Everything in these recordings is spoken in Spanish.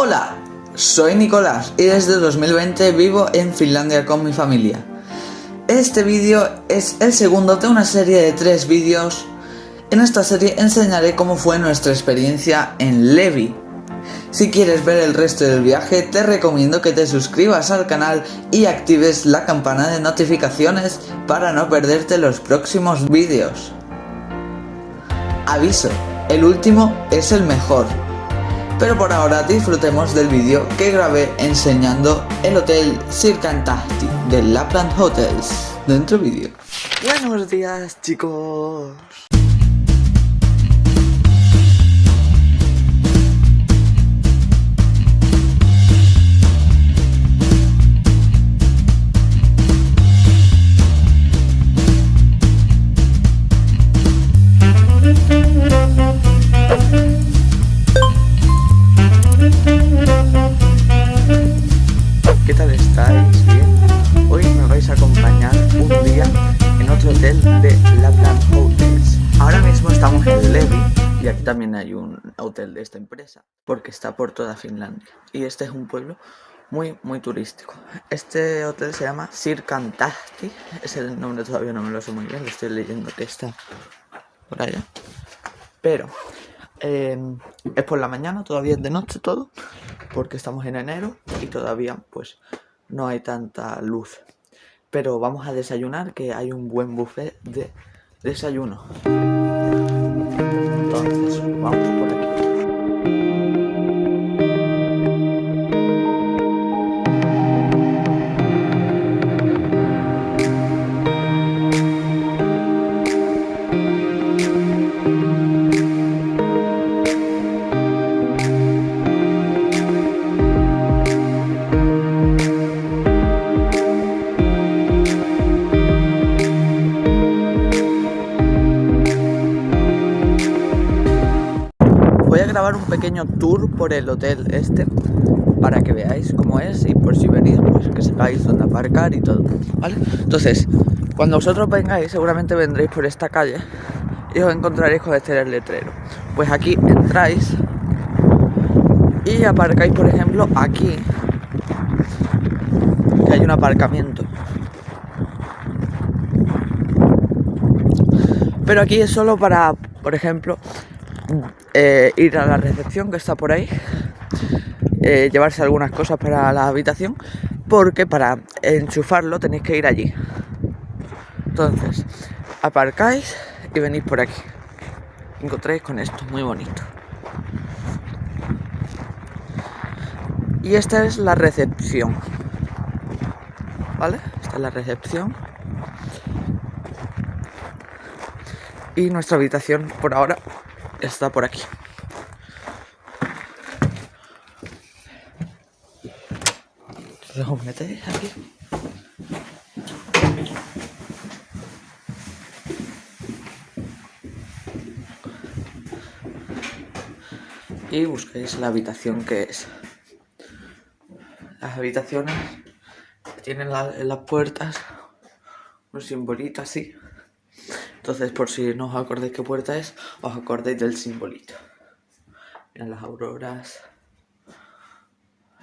Hola, soy Nicolás y desde 2020 vivo en Finlandia con mi familia. Este vídeo es el segundo de una serie de tres vídeos. En esta serie enseñaré cómo fue nuestra experiencia en Levi. Si quieres ver el resto del viaje te recomiendo que te suscribas al canal y actives la campana de notificaciones para no perderte los próximos vídeos. Aviso, el último es el mejor. Pero por ahora disfrutemos del vídeo que grabé enseñando el hotel Circantasti de Lapland Hotels. Dentro vídeo. Buenos días chicos. Y aquí también hay un hotel de esta empresa porque está por toda Finlandia. Y este es un pueblo muy, muy turístico. Este hotel se llama Sirkantahti. Es el nombre todavía no me lo sé muy bien, lo estoy leyendo que está por allá. Pero eh, es por la mañana, todavía es de noche todo porque estamos en enero y todavía pues no hay tanta luz. Pero vamos a desayunar que hay un buen buffet de desayuno. Entonces, vamos por aquí. Voy pequeño tour por el hotel este para que veáis cómo es y por si venís pues que sepáis dónde aparcar y todo, ¿vale? Entonces, cuando vosotros vengáis seguramente vendréis por esta calle y os encontraréis con este letrero. Pues aquí entráis y aparcáis por ejemplo aquí que hay un aparcamiento. Pero aquí es solo para, por ejemplo, eh, ir a la recepción que está por ahí, eh, llevarse algunas cosas para la habitación, porque para enchufarlo tenéis que ir allí. Entonces, aparcáis y venís por aquí. Encontráis con esto, muy bonito. Y esta es la recepción. ¿Vale? Esta es la recepción. Y nuestra habitación por ahora está por aquí. Os metéis aquí. Y busquéis la habitación que es. Las habitaciones tienen la, en las puertas un simbolito así. Entonces, por si no os acordáis qué puerta es, os acordáis del simbolito. Las auroras.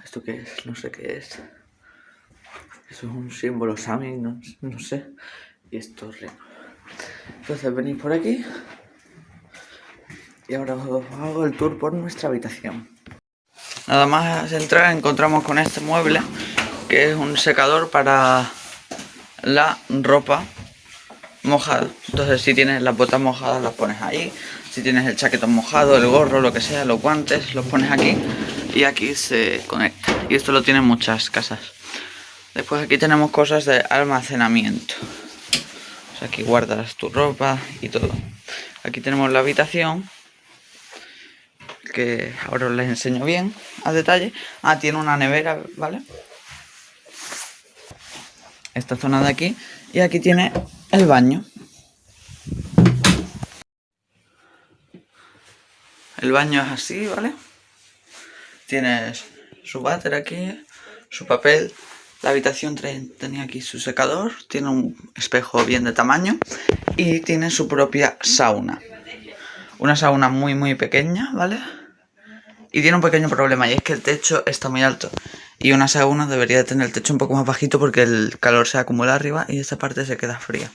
¿Esto qué es? No sé qué es. Eso es un símbolo Sami, no, sé. Y esto es reino. Entonces venís por aquí. Y ahora os hago el tour por nuestra habitación. Nada más entrar encontramos con este mueble, que es un secador para la ropa mojada. Entonces si tienes las botas mojadas las pones ahí, si tienes el chaquetón mojado, el gorro, lo que sea, los guantes, los pones aquí y aquí se conecta. Y esto lo tienen muchas casas. Después aquí tenemos cosas de almacenamiento. O sea, aquí guardas tu ropa y todo. Aquí tenemos la habitación que ahora os les enseño bien a detalle. Ah, tiene una nevera, ¿vale? Esta zona de aquí. Y aquí tiene el baño. El baño es así, ¿vale? Tienes su váter aquí, su papel. La habitación tenía aquí su secador, tiene un espejo bien de tamaño y tiene su propia sauna. Una sauna muy muy pequeña, ¿vale? Y tiene un pequeño problema y es que el techo está muy alto. Y una sauna debería tener el techo un poco más bajito porque el calor se acumula arriba y esta parte se queda fría.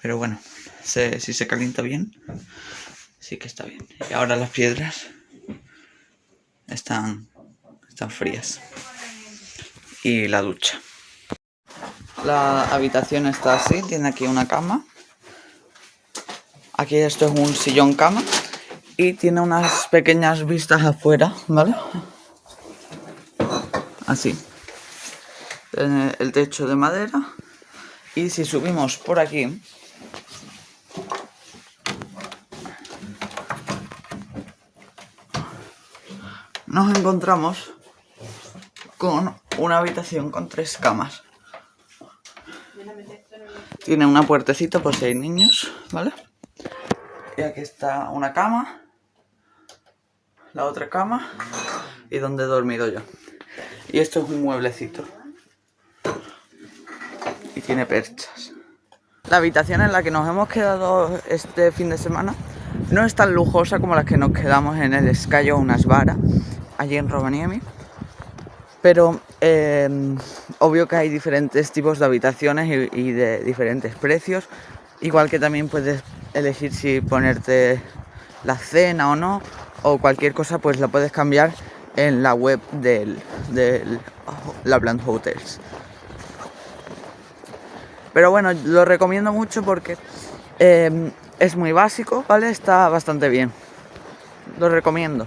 Pero bueno, si se calienta bien, sí que está bien. Y ahora las piedras están, están frías. Y la ducha. La habitación está así, tiene aquí una cama. Aquí esto es un sillón cama. Y tiene unas pequeñas vistas afuera, ¿vale? Así. El techo de madera. Y si subimos por aquí, nos encontramos con una habitación con tres camas. Tiene una puertecita por si hay niños, ¿vale? Y aquí está una cama, la otra cama y donde he dormido yo. Y esto es un mueblecito. Y tiene perchas. La habitación en la que nos hemos quedado este fin de semana no es tan lujosa como las que nos quedamos en el Escayo Unas Vara, allí en Rovaniemi. Pero em, obvio que hay diferentes tipos de habitaciones y, de diferentes precios. Igual que también puedes elegir si ponerte la cena o no. O cualquier cosa pues la puedes cambiar en la web del, del Lapland Hotels. Pero bueno, lo recomiendo mucho porque em, es muy básico, ¿vale? Está bastante bien. Lo recomiendo.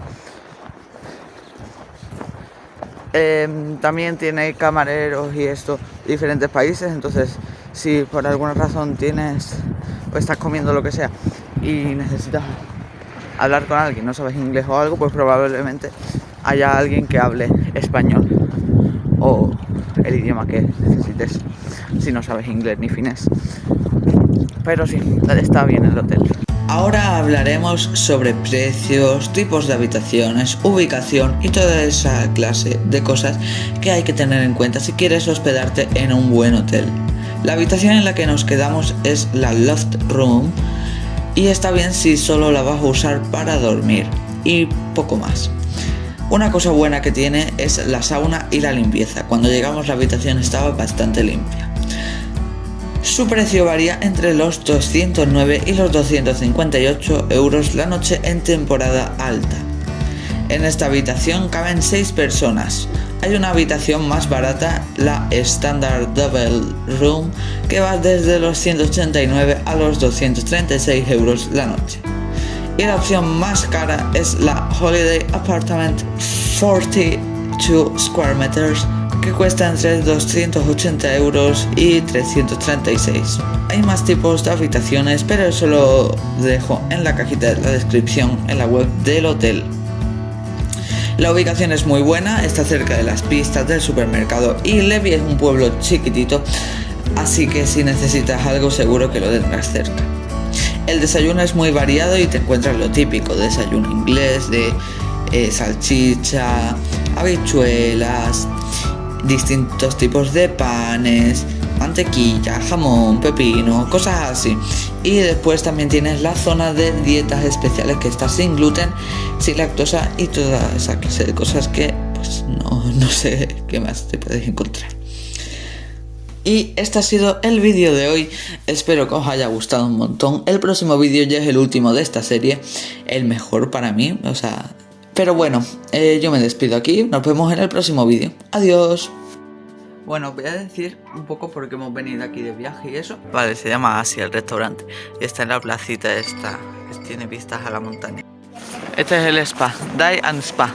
Em, también tiene camareros y esto diferentes países, entonces si por alguna razón tienes o estás comiendo lo que sea y necesitas hablar con alguien, no sabes inglés o algo, pues probablemente haya alguien que hable español o el idioma que necesites si no sabes inglés ni finés. Pero sí, está bien el hotel. Ahora hablaremos sobre precios, tipos de habitaciones, ubicación y toda esa clase de cosas que hay que tener en cuenta si quieres hospedarte en un buen hotel. La habitación en la que nos quedamos es la Loft Room y está bien si solo la vas a usar para dormir y poco más. Una cosa buena que tiene es la sauna y la limpieza. Cuando llegamos la habitación estaba bastante limpia. Su precio varía entre los 209 y los 258 euros la noche en temporada alta. En esta habitación caben 6 personas. Hay una habitación más barata, la Standard Double Room, que va desde los 189 a los 236 euros la noche. Y la opción más cara es la Holiday Apartment 42 Square Meters que cuesta entre 280 euros y 336. Hay más tipos de habitaciones, pero eso lo dejo en la cajita de la descripción en la web del hotel. La ubicación es muy buena, está cerca de las pistas del supermercado y Levi es un pueblo chiquitito, así que si necesitas algo seguro que lo tendrás cerca. El desayuno es muy variado y te encuentras lo típico, desayuno inglés de eh, salchicha, habichuelas, distintos tipos de panes, mantequilla, jamón, pepino, cosas así. Y después también tienes la zona de dietas especiales que está sin gluten, sin lactosa y toda esa clase de cosas que pues no, no sé qué más te puedes encontrar. Y este ha sido el vídeo de hoy, espero que os haya gustado un montón. El próximo vídeo ya es el último de esta serie, el mejor para mí, o sea, pero bueno, eh, yo me despido aquí, nos vemos en el próximo vídeo. Adiós. Bueno, voy a decir un poco por qué hemos venido aquí de viaje y eso. Vale, se llama Asia el restaurante. Y está en la placita esta, que tiene vistas a la montaña. Este es el spa, Die and Spa.